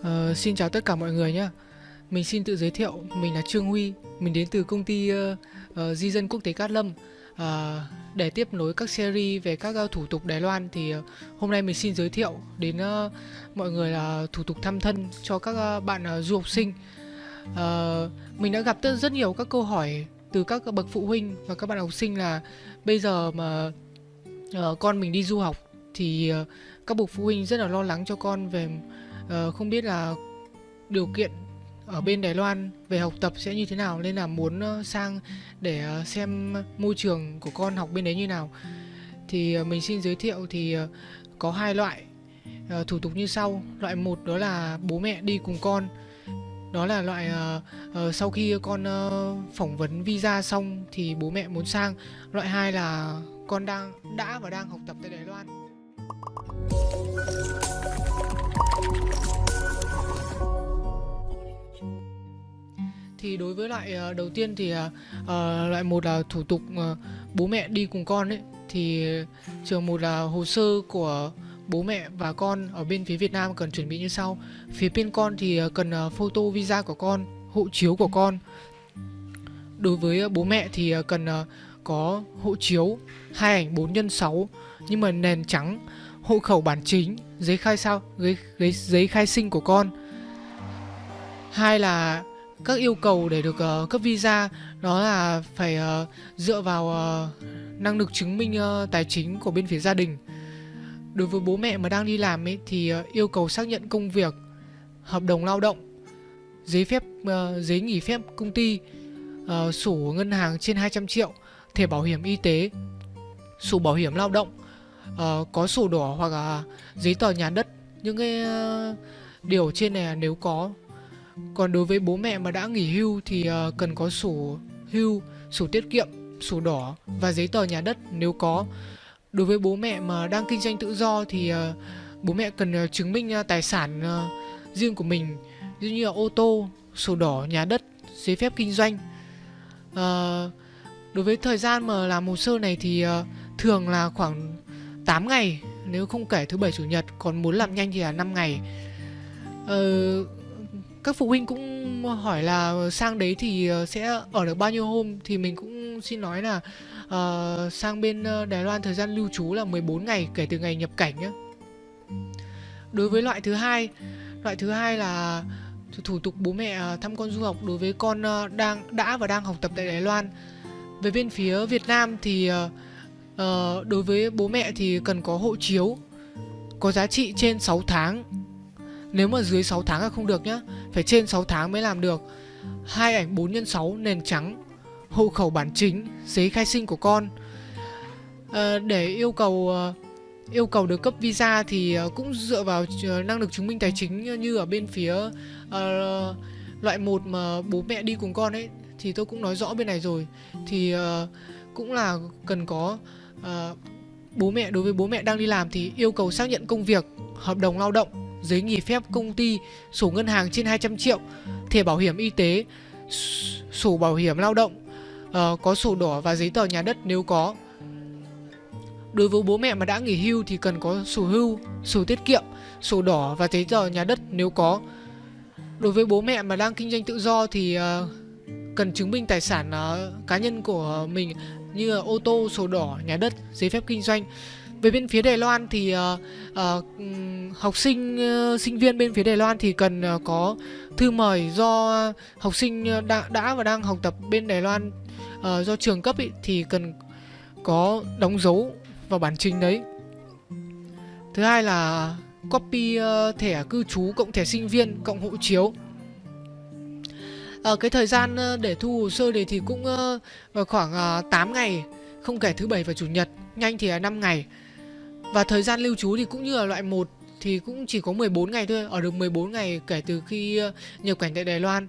Uh, xin chào tất cả mọi người nhé. Mình xin tự giới thiệu, mình là Trương Huy, mình đến từ công ty uh, uh, Di dân quốc tế Cát Lâm. Uh, để tiếp nối các series về các uh, thủ tục Đài Loan thì uh, hôm nay mình xin giới thiệu đến uh, mọi người là thủ tục thăm thân cho các uh, bạn uh, du học sinh. Uh, mình đã gặp rất nhiều các câu hỏi từ các bậc phụ huynh và các bạn học sinh là bây giờ mà uh, con mình đi du học thì uh, các bậc phụ huynh rất là lo lắng cho con về uh, không biết là điều kiện ở bên Đài Loan về học tập sẽ như thế nào nên là muốn ờ, sang để ờ, xem môi trường của con học bên đấy như nào. Thì mình xin giới thiệu thì có hai loại thủ tục như sau. Loại một đó là bố mẹ đi cùng con. Đó là loại sau khi con phỏng vấn visa xong thì bố mẹ muốn sang. Loại hai là con đang đã và đang học tập tại Đài Loan. Thì đối với loại uh, ờ, đầu tiên thì uh, loại một là thủ tục uh, bố mẹ đi cùng con ấy thì trường một là hồ sơ của bố mẹ và con ở bên phía Việt Nam cần chuẩn bị như sau. Phía bên con thì cần uh, photo visa của con hộ chiếu của con. Đối với uh, bố mẹ thì uh, cần uh, có hộ chiếu hai ảnh 4 x 6 nhưng mà nền trắng hộ khẩu bản chính giấy khai sao giấy, giấy, giấy khai sinh của con. Hai là các yêu cầu để được uh, cấp visa đó là phải uh, dựa vào uh, năng lực chứng minh uh, tài chính của bên phía gia đình. Đối với bố mẹ mà đang đi làm ấy thì uh, yêu cầu xác nhận công việc hợp đồng lao động giấy phép uh, giấy nghỉ phép công ty uh, sổ ngân hàng trên 200 triệu thẻ bảo hiểm y tế sổ bảo hiểm lao động uh, có sổ đỏ hoặc là giấy tờ nhà đất. Những cái uh, điều trên này nếu có còn đối với bố mẹ mà đã nghỉ hưu thì ờ, cần có sổ hưu sổ tiết kiệm sổ đỏ và giấy tờ nhà đất nếu có. Đối với bố mẹ mà đang kinh doanh tự do thì ờ, bố mẹ cần ờ, chứng minh tài sản riêng của mình như như là ô tô sổ đỏ nhà đất giấy phép kinh doanh. Đối với thời gian mà làm hồ sơ này thì thường là khoảng 8 ngày nếu không kể thứ bảy chủ nhật còn muốn làm nhanh thì là 5 ngày. Uh, các phụ huynh cũng hỏi là sang đấy thì ờ, sẽ ở được bao nhiêu hôm thì mình cũng xin nói là uh, sang bên ờ, Đài Loan thời gian lưu trú là 14 ngày kể từ ngày nhập cảnh nhé. Đối với loại thứ hai, loại thứ hai là thủ tục bố mẹ thăm con du học đối với con đang đã và đang học tập tại Đài Loan. Về bên phía Việt Nam thì uh, đối với bố mẹ thì cần có hộ chiếu có giá trị trên 6 tháng nếu mà dưới 6 tháng là không được nhá Phải trên 6 tháng mới làm được. Hai ảnh 4 x 6 nền trắng Hộ khẩu bản chính Giấy khai sinh của con. À, Để yêu cầu ờ, Yêu cầu được cấp visa thì ờ, cũng dựa vào năng lực chứng minh tài chính như ở bên phía uh, loại một mà bố mẹ đi cùng con ấy thì tôi cũng nói rõ bên này rồi. Thì uh, cũng là cần có uh, bố mẹ đối với bố mẹ đang đi làm thì yêu cầu xác nhận công việc hợp đồng lao động giấy nghỉ phép công ty, sổ ngân hàng trên 200 triệu, thẻ bảo hiểm y tế, sổ bảo hiểm lao động, uh, có sổ đỏ và giấy tờ nhà đất nếu có. Đối với bố mẹ mà đã nghỉ hưu thì cần có sổ hưu, sổ tiết kiệm, sổ đỏ và giấy tờ nhà đất nếu có. Đối với bố mẹ mà đang kinh doanh tự do thì uh, cần chứng minh tài sản uh, cá nhân của mình như ô tô, sổ đỏ, nhà đất, giấy phép kinh doanh về bên phía Đài Loan thì uh, uh, học sinh uh, sinh viên bên phía Đài Loan thì cần uh, có thư mời do học sinh đã đã và đang học tập bên Đài Loan uh, do trường cấp ý, thì cần có đóng dấu vào bản trình đấy. Thứ hai là copy uh, thẻ cư trú cộng thẻ sinh viên cộng hộ chiếu. Uh, cái thời gian uh, để thu hồ sơ này thì cũng uh, khoảng uh, 8 ngày, không kể thứ bảy và chủ nhật, nhanh thì là 5 ngày. Và thời gian lưu trú thì cũng như là loại 1 thì cũng chỉ có 14 ngày thôi, ở được 14 ngày kể từ khi ờ, nhập cảnh tại Đài Loan.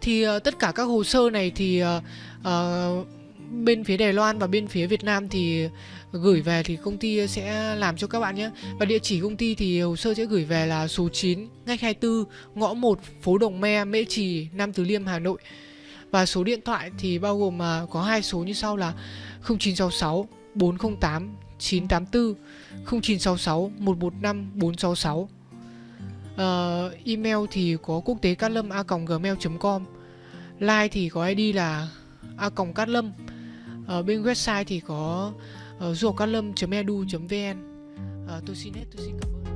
Thì uh, tất cả các hồ sơ này thì uh, uh, bên phía Đài Loan và bên phía Việt Nam thì gửi về thì công ty sẽ làm cho các bạn nhé. Và địa chỉ công ty thì hồ sơ sẽ gửi về là số 9, ngách 24, ngõ 1, phố Đồng Me, Mễ Trì, Nam Từ Liêm, Hà Nội. Và số điện thoại thì bao gồm mà có hai số như sau là 0966 408 984 0966 115 466 uh, email thì có quốc tế cát lâm a gmail.com Line thì có id là a cát lâm. Ở bên website thì có ờ, uh, ruocát lâm.edu.vn uh, ờ, tôi xin hết tôi xin cảm ơn.